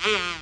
Telepcan!